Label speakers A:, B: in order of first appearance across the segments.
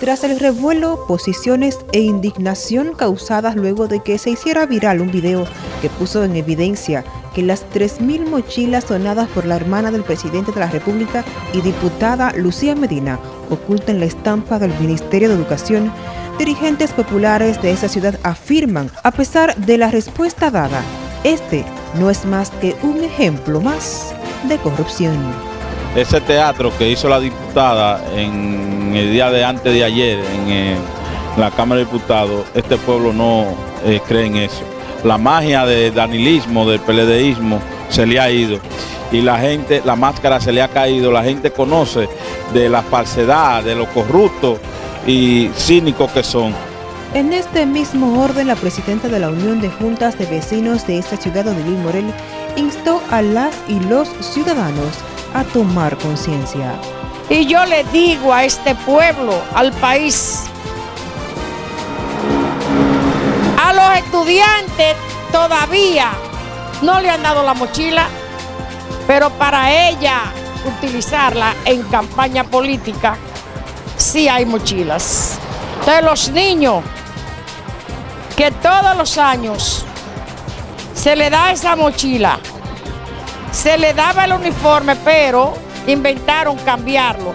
A: Tras el revuelo, posiciones e indignación causadas luego de que se hiciera viral un video que puso en evidencia que las 3.000 mochilas donadas por la hermana del presidente de la República y diputada Lucía Medina ocultan la estampa del Ministerio de Educación, dirigentes populares de esa ciudad afirman, a pesar de la respuesta dada, este no es más que un ejemplo más de corrupción
B: ese teatro que hizo la diputada en el día de antes de ayer en, eh, la Cámara de Diputados, este pueblo no eh, cree en eso. La magia del danilismo, del peledeísmo, se le ha ido. Y la gente, la máscara se le ha caído, la gente conoce de la falsedad, de lo corrupto y cínicos que son.
A: En este mismo orden, la presidenta de la Unión de Juntas de Vecinos de esta ciudad, Odilín Morel, instó a las y los ciudadanos a tomar conciencia.
C: Y yo le digo a este pueblo, al país, a los estudiantes todavía no le han dado la mochila, pero para ella utilizarla en campaña política, sí hay mochilas. Entonces los niños que todos los años se le da esa mochila, se le daba el uniforme, pero inventaron cambiarlo.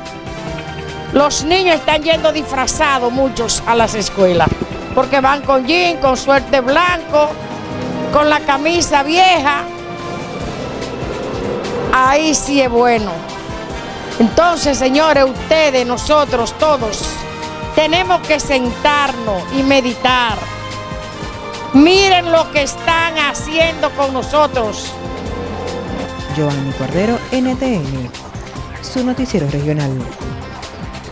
C: Los niños están yendo disfrazados muchos a las escuelas, porque van con jean, con suerte blanco, con la camisa vieja. Ahí sí es bueno. Entonces, señores, ustedes, nosotros, todos, tenemos que sentarnos y meditar. Miren lo que están haciendo con nosotros.
A: Giovanni Cordero, NTN, su noticiero regional.